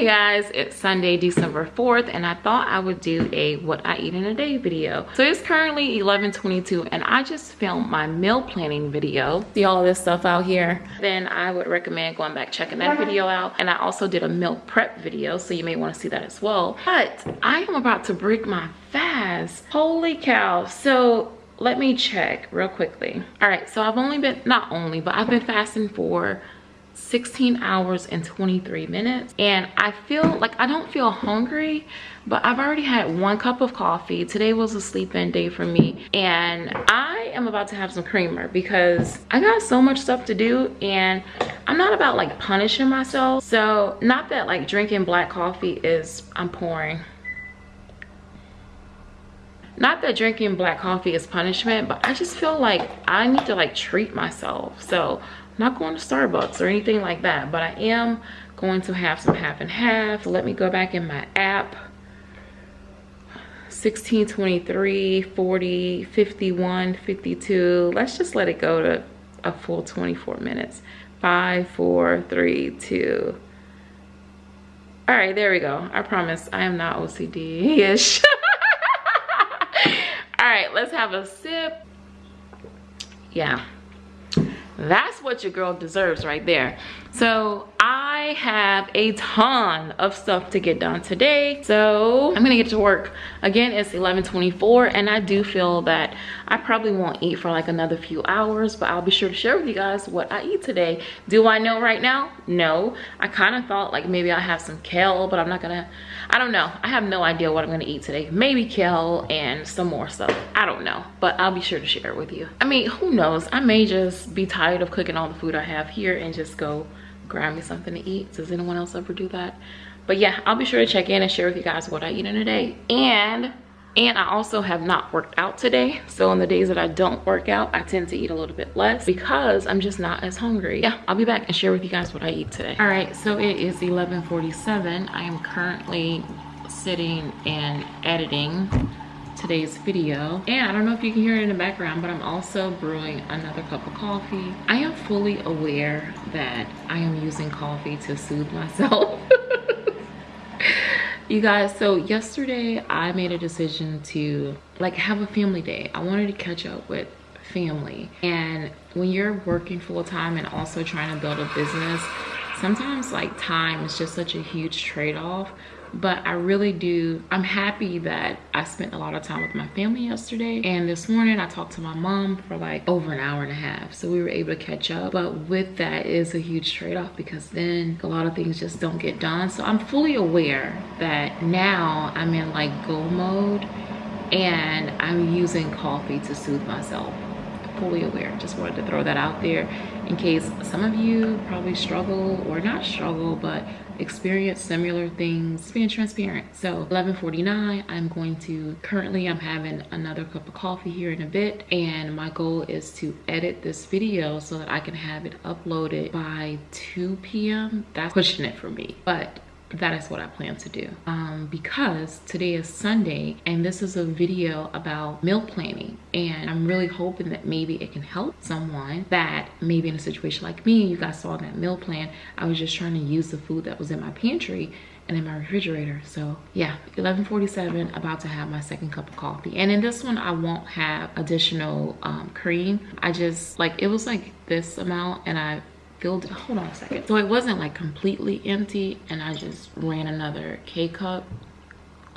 Hey guys, it's Sunday, December 4th, and I thought I would do a what I eat in a day video. So it's currently 11:22, and I just filmed my meal planning video. See all of this stuff out here? Then I would recommend going back checking that video out. And I also did a meal prep video, so you may want to see that as well. But I am about to break my fast. Holy cow. So let me check real quickly. All right, so I've only been, not only, but I've been fasting for 16 hours and 23 minutes. And i feel like i don't feel hungry but i've already had one cup of coffee. Today was a sleep-in day for me. And i am about to have some creamer because i got so much stuff to do and i'm not about like punishing myself. So not that like drinking black coffee is i'm pouring not that drinking black coffee is punishment but i just feel like i need to like treat myself so not going to Starbucks or anything like that, but I am going to have some half and half. let me go back in my app. 16, 23, 40, 51, 52. Let's just let it go to a full 24 minutes. Five, four, three, two. All right, there we go. I promise I am not OCD-ish. All right, let's have a sip. Yeah, that's what your girl deserves right there so i have a ton of stuff to get done today so i'm gonna get to work. Again it's 11:24, and i do feel that i probably won't eat for like another few hours but i'll be sure to share with you guys what i eat today. Do i know right now? No. I kind of thought like maybe i have some kale but i'm not gonna i don't know. I have no idea what i'm gonna eat today. Maybe kale and some more stuff. I don't know but i'll be sure to share it with you. I mean who knows? I may just be tired of cooking all the food i have here and just go grab me something to eat. Does anyone else ever do that? But yeah i'll be sure to check in and share with you guys what i eat in a day. And and i also have not worked out today. So on the days that i don't work out i tend to eat a little bit less because i'm just not as hungry. Yeah i'll be back and share with you guys what i eat today. All right so it is 11:47. i am currently sitting and editing today's video. And i don't know if you can hear it in the background but i'm also brewing another cup of coffee. I am fully aware that i am using coffee to soothe myself. You guys so yesterday i made a decision to like have a family day. I wanted to catch up with family. And when you're working full-time and also trying to build a business sometimes like time is just such a huge trade-off but I really do I'm happy that I spent a lot of time with my family yesterday. And this morning I talked to my mom for like over an hour and a half so we were able to catch up. But with that is a huge trade-off because then a lot of things just don't get done. So I'm fully aware that now I'm in like go mode and I'm using coffee to soothe myself fully aware. Just wanted to throw that out there in case some of you probably struggle or not struggle but experience similar things being transparent. So 11:49. i'm going to currently i'm having another cup of coffee here in a bit and my goal is to edit this video so that i can have it uploaded by 2 p.m that's pushing it for me. But that is what I plan to do. Um, because today is Sunday and this is a video about meal planning and I'm really hoping that maybe it can help someone that maybe in a situation like me you guys saw that meal plan. I was just trying to use the food that was in my pantry and in my refrigerator. So yeah 11:47, about to have my second cup of coffee. And in this one i won't have additional um, cream. I just like it was like this amount and i filled it hold on a second. So it wasn't like completely empty and i just ran another k-cup.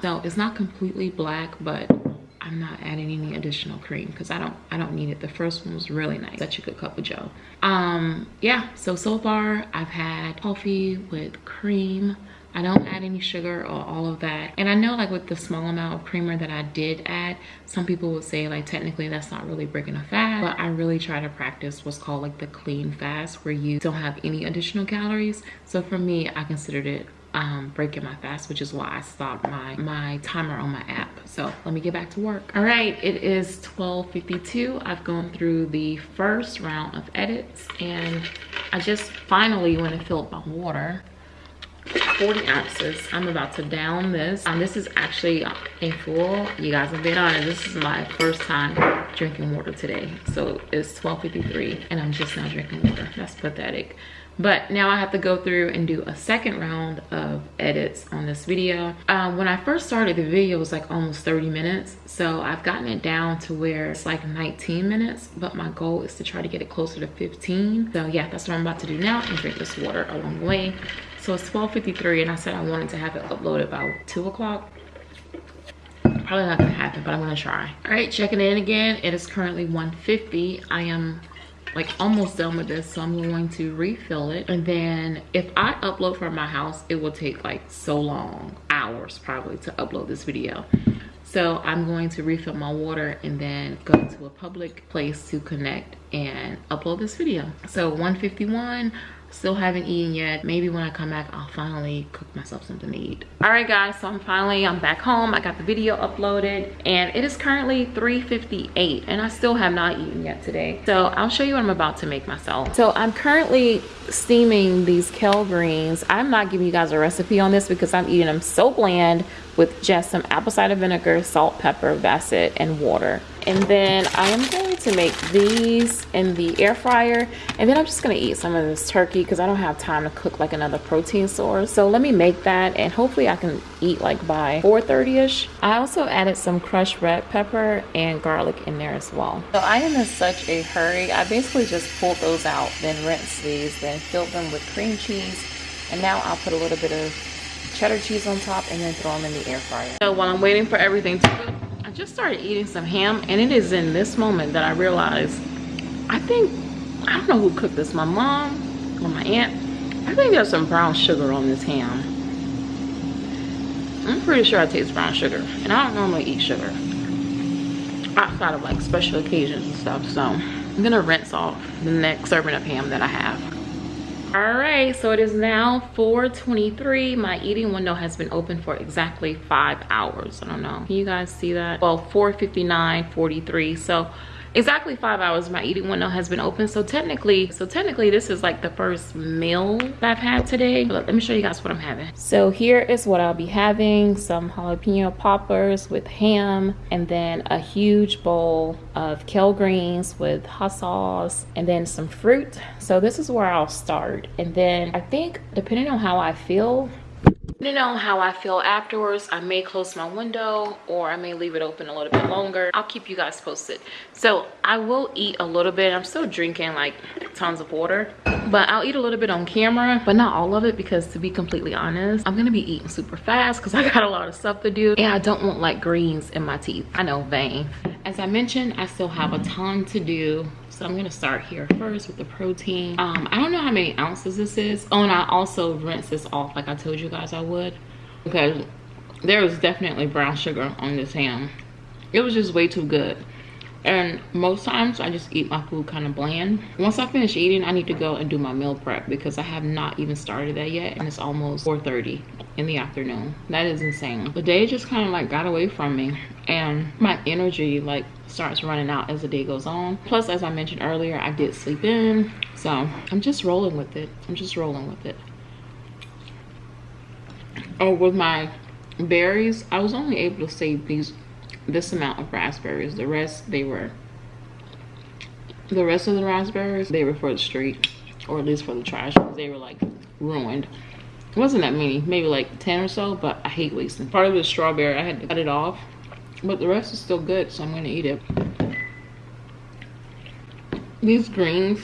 So it's not completely black but i'm not adding any additional cream because i don't i don't need it. The first one was really nice. Such a good cup of joe. Um yeah so so far i've had coffee with cream I don't add any sugar or all of that. And I know like with the small amount of creamer that I did add, some people would say like technically that's not really breaking a fast, but I really try to practice what's called like the clean fast where you don't have any additional calories. So for me, I considered it um, breaking my fast, which is why I stopped my, my timer on my app. So let me get back to work. All right, it is 12.52. I've gone through the first round of edits and I just finally went and filled my water 40 ounces. I'm about to down this. Um this is actually a full. You guys have been honest this is my first time drinking water today. So it's 12:53, and i'm just now drinking water. That's pathetic. But now i have to go through and do a second round of edits on this video. Um, when i first started the video was like almost 30 minutes. So i've gotten it down to where it's like 19 minutes but my goal is to try to get it closer to 15 so yeah that's what i'm about to do now and drink this water along the way so it's 12:53, and i said i wanted to have it uploaded by two o'clock. Probably not gonna happen but i'm gonna try. All right checking in again. It is currently 1:50. i am like almost done with this so i'm going to refill it. And then if i upload from my house it will take like so long hours probably to upload this video. So i'm going to refill my water and then go to a public place to connect and upload this video. So 151 still haven't eaten yet. Maybe when i come back i'll finally cook myself something to eat. All right guys so i'm finally i'm back home. I got the video uploaded and it is currently 3:58, and i still have not eaten yet today. So i'll show you what i'm about to make myself. So i'm currently steaming these kale greens. I'm not giving you guys a recipe on this because i'm eating them so bland with just some apple cider vinegar salt pepper it and water. And then I am going to make these in the air fryer and then I'm just gonna eat some of this turkey because I don't have time to cook like another protein source. So let me make that and hopefully I can eat like by 4:30ish. I also added some crushed red pepper and garlic in there as well. So I am in such a hurry. I basically just pulled those out then rinsed these then filled them with cream cheese and now I'll put a little bit of cheddar cheese on top and then throw them in the air fryer. So while I'm waiting for everything to cook I just started eating some ham and it is in this moment that I realize I think I don't know who cooked this my mom or my aunt? I think there's some brown sugar on this ham. I'm pretty sure I taste brown sugar and I don't normally eat sugar outside of like special occasions and stuff so I'm gonna rinse off the next serving of ham that I have all right so it is now 4:23. my eating window has been open for exactly five hours i don't know can you guys see that well 4:59, 43. so exactly five hours my eating window has been open. So technically so technically this is like the first meal that i've had today. But let me show you guys what i'm having. So here is what i'll be having. Some jalapeno poppers with ham and then a huge bowl of kale greens with hot sauce and then some fruit. So this is where i'll start. And then i think depending on how i feel Depending on how I feel afterwards, I may close my window or I may leave it open a little bit longer. I'll keep you guys posted. So I will eat a little bit. I'm still drinking like tons of water, but I'll eat a little bit on camera, but not all of it because to be completely honest, I'm gonna be eating super fast because I got a lot of stuff to do and I don't want like greens in my teeth. I know, vain. As I mentioned, I still have a ton to do so i'm gonna start here first with the protein. Um i don't know how many ounces this is. Oh and i also rinse this off like i told you guys i would because there was definitely brown sugar on this ham. It was just way too good and most times i just eat my food kind of bland. Once i finish eating i need to go and do my meal prep because i have not even started that yet and it's almost 4:30 in the afternoon. That is insane. The day just kind of like got away from me and my energy like starts running out as the day goes on. Plus as i mentioned earlier i did sleep in so i'm just rolling with it. I'm just rolling with it. Oh with my berries i was only able to save these this amount of raspberries. The rest they were the rest of the raspberries they were for the street or at least for the trash because they were like ruined. It wasn't that many maybe like 10 or so but i hate wasting part of the strawberry. I had to cut it off but the rest is still good so i'm gonna eat it. These greens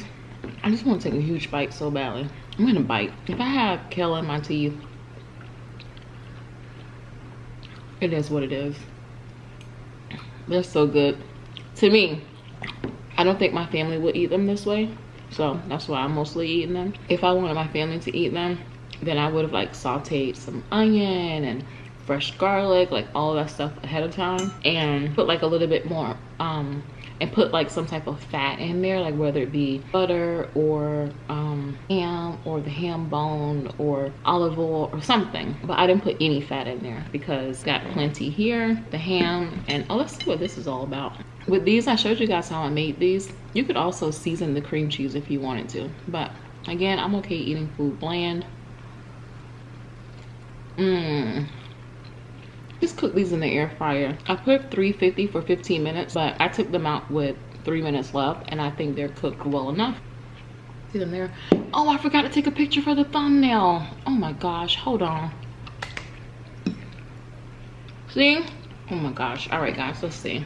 i just want to take a huge bite so badly. I'm gonna bite. If i have kale in my teeth it is what it is they're so good. To me i don't think my family would eat them this way so that's why i'm mostly eating them. If i wanted my family to eat them then i would have like sauteed some onion and fresh garlic like all that stuff ahead of time and put like a little bit more um and put like some type of fat in there like whether it be butter or um, ham or the ham bone or olive oil or something. But i didn't put any fat in there because got plenty here the ham and oh let's see what this is all about. With these i showed you guys how i made these. You could also season the cream cheese if you wanted to. But again i'm okay eating food bland. Mmm just cook these in the air fryer. I put 350 for 15 minutes, but I took them out with three minutes left and I think they're cooked well enough. See them there? Oh, I forgot to take a picture for the thumbnail. Oh my gosh, hold on. See? Oh my gosh. All right, guys, let's see.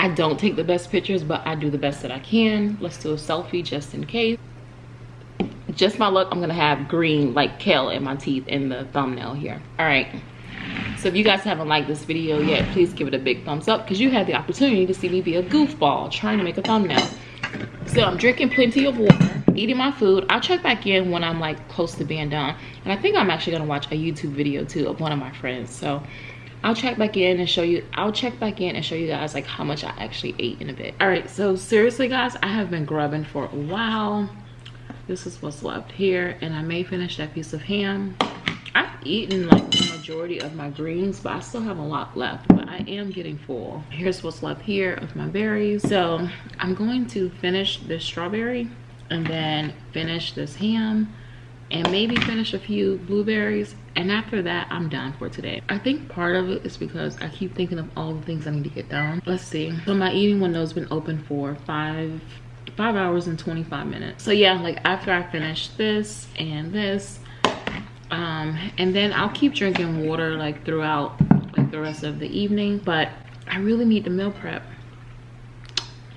I don't take the best pictures, but I do the best that I can. Let's do a selfie just in case. Just my luck, I'm gonna have green like kale in my teeth in the thumbnail here. All right. So if you guys haven't liked this video yet, please give it a big thumbs up because you had the opportunity to see me be a goofball trying to make a thumbnail. So I'm drinking plenty of water, eating my food. I'll check back in when I'm like close to being done. And I think I'm actually gonna watch a YouTube video too of one of my friends. So I'll check back in and show you, I'll check back in and show you guys like how much I actually ate in a bit. All right, so seriously guys, I have been grubbing for a while. This is what's left here and I may finish that piece of ham. I've eaten like the majority of my greens, but I still have a lot left, but I am getting full. Here's what's left here of my berries. So I'm going to finish this strawberry and then finish this ham and maybe finish a few blueberries. And after that i'm done for today. I think part of it is because i keep thinking of all the things i need to get done. Let's see. So my eating window has been open for five five hours and 25 minutes. So yeah like after i finish this and this um and then i'll keep drinking water like throughout like the rest of the evening. But i really need to meal prep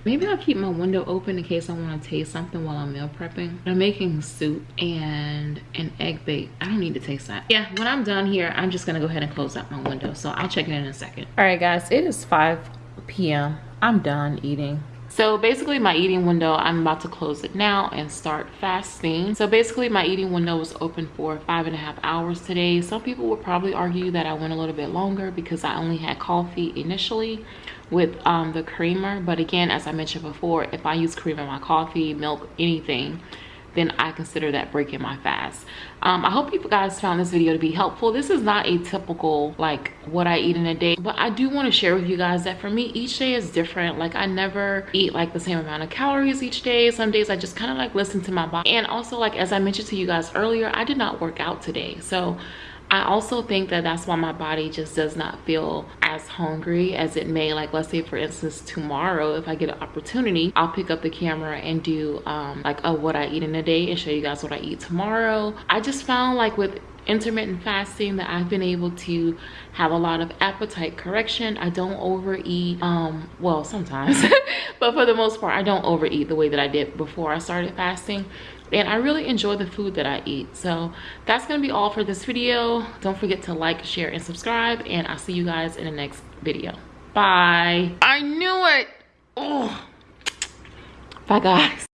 Maybe I'll keep my window open in case I want to taste something while I'm meal prepping. I'm making soup and an egg bake. I don't need to taste that. Yeah, when I'm done here, I'm just going to go ahead and close out my window. So I'll check it in a second. All right, guys, it is 5 p.m. I'm done eating. So basically my eating window, I'm about to close it now and start fasting. So basically my eating window was open for five and a half hours today. Some people would probably argue that I went a little bit longer because I only had coffee initially with um, the creamer. But again, as I mentioned before, if I use cream in my coffee, milk, anything, then I consider that breaking my fast. Um, I hope you guys found this video to be helpful. This is not a typical like what I eat in a day, but I do want to share with you guys that for me, each day is different. Like I never eat like the same amount of calories each day. Some days I just kind of like listen to my body. And also like, as I mentioned to you guys earlier, I did not work out today. So I also think that that's why my body just does not feel as hungry as it may. Like let's say for instance, tomorrow, if I get an opportunity, I'll pick up the camera and do um, like a what I eat in a day and show you guys what I eat tomorrow. I just found like with intermittent fasting that I've been able to have a lot of appetite correction. I don't overeat, um, well, sometimes, but for the most part, I don't overeat the way that I did before I started fasting and I really enjoy the food that I eat. So that's gonna be all for this video. Don't forget to like, share, and subscribe, and I'll see you guys in the next video. Bye. I knew it. Oh. Bye, guys.